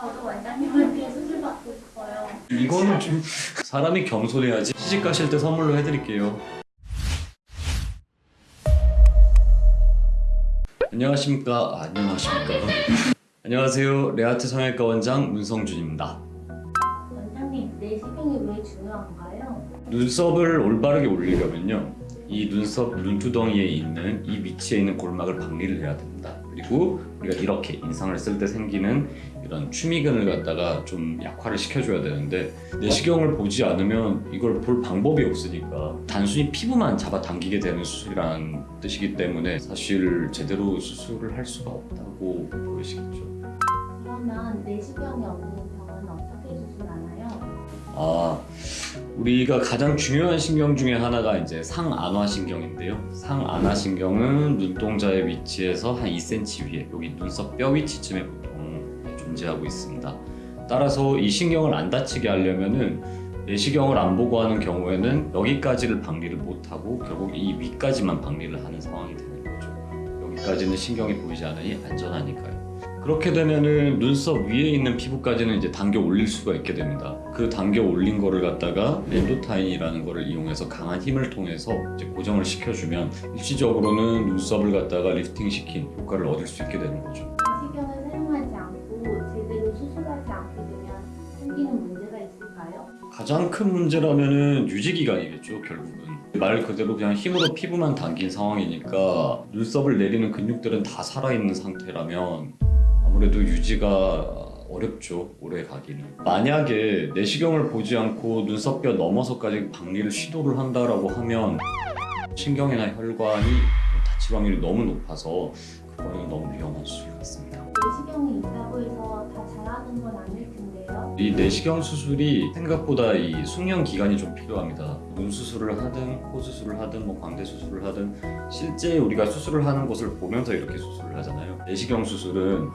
저도 원장님한테 수술 받고 싶어요. 이거는 좀 사람이 겸손해야지. 시집 가실 때 선물로 해드릴게요. 안녕하십니까? 아, 안녕하십니까? 안녕하세요. 레아트 성형외과 원장 문성준입니다. 원장님, 내시경이 왜 중요한가요? 눈썹을 올바르게 올리려면요. 이 눈썹 눈두덩이에 있는 이 위치에 있는 골막을 박리를 해야 됩니다 그리고 우리가 이렇게 인상을 쓸 때 생기는 이런 추미근을 갖다가 좀 약화를 시켜줘야 되는데 내시경을 보지 않으면 이걸 볼 방법이 없으니까 단순히 피부만 잡아당기게 되는 수술이라는 뜻이기 때문에 사실 제대로 수술을 할 수가 없다고 보이시겠죠 그러면 내시경이 없는 병은 어떻게 수술하나요? 아, 우리가 가장 중요한 신경 중에 하나가 이제 상안화 신경인데요. 상안화 신경은 눈동자의 위치에서 한 2cm 위에 여기 눈썹 뼈 위치쯤에 보통 존재하고 있습니다. 따라서 이 신경을 안 다치게 하려면은 내시경을 안 보고 하는 경우에는 여기까지를 박리를 못하고 결국 이 위까지만 박리를 하는 상황이 되는 거죠. 여기까지는 신경이 보이지 않으니 안전하니까요. 그렇게 되면은 눈썹 위에 있는 피부까지는 이제 당겨 올릴 수가 있게 됩니다. 그 당겨 올린 거를 갖다가 엔도타인이라는 거를 이용해서 강한 힘을 통해서 이제 고정을 시켜주면 일시적으로는 눈썹을 갖다가 리프팅 시킨 효과를 얻을 수 있게 되는 거죠. 내시경을 사용하지 않고 제대로 수술하지 않게 되면 생기는 문제가 있을까요? 가장 큰 문제라면은 유지 기간이겠죠 결국은 말 그대로 그냥 힘으로 피부만 당긴 상황이니까 눈썹을 내리는 근육들은 다 살아있는 상태라면 아무래도 유지가 어렵죠 오래 가기는. 만약에 내시경을 보지 않고 눈썹뼈 넘어서까지 박리를 시도를 한다라고 하면 신경이나 혈관이 다칠 확률이 너무 높아서 그거는 너무 위험한 수술 같습니다 내시경이 있다고 해서 다 잘하는 건 아닐 텐데요. 이 내시경 수술이 생각보다 이 숙련 기간이 좀 필요합니다. 눈 수술을 하든 코 수술을 하든 뭐 광대 수술을 하든 실제 우리가 수술을 하는 것을 보면서 이렇게 수술을 하잖아요. 내시경 수술은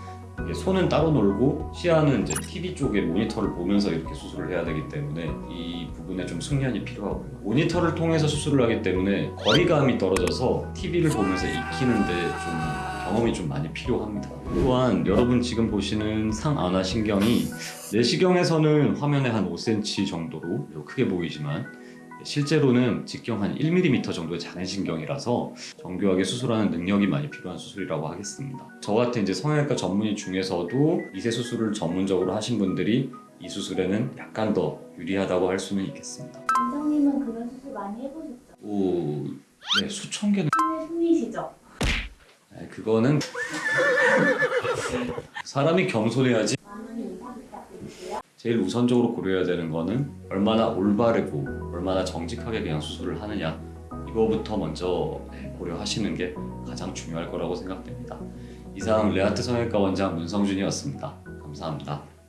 손은 따로 놀고 시야는 이제 TV 쪽에 모니터를 보면서 이렇게 수술을 해야 되기 때문에 이 부분에 좀 숙련이 필요하고요. 모니터를 통해서 수술을 하기 때문에 거리감이 떨어져서 TV를 보면서 익히는데 좀 경험이 좀 많이 필요합니다. 또한 여러분 지금 보시는 상안화 신경이 내시경에서는 화면에 한 5cm 정도로 크게 보이지만 실제로는 직경 한 1mm 정도의 잔해 신경이라서 정교하게 수술하는 능력이 많이 필요한 수술이라고 하겠습니다. 저 같은 이제 성형외과 전문의 중에서도 미세 수술을 전문적으로 하신 분들이 이 수술에는 약간 더 유리하다고 할 수는 있겠습니다. 원장님은 그런 수술 많이 해보셨죠? 오, 네 수천 개는 손에 손이시죠? 네, 그거는 사람이 겸손해야지. 제일 우선적으로 고려해야 되는 거는 얼마나 올바르고 얼마나 정직하게 그냥 수술을 하느냐 이거부터 먼저 네, 고려하시는 게 가장 중요할 거라고 생각됩니다. 이상 레아트 성형외과 원장 문성준이었습니다. 감사합니다.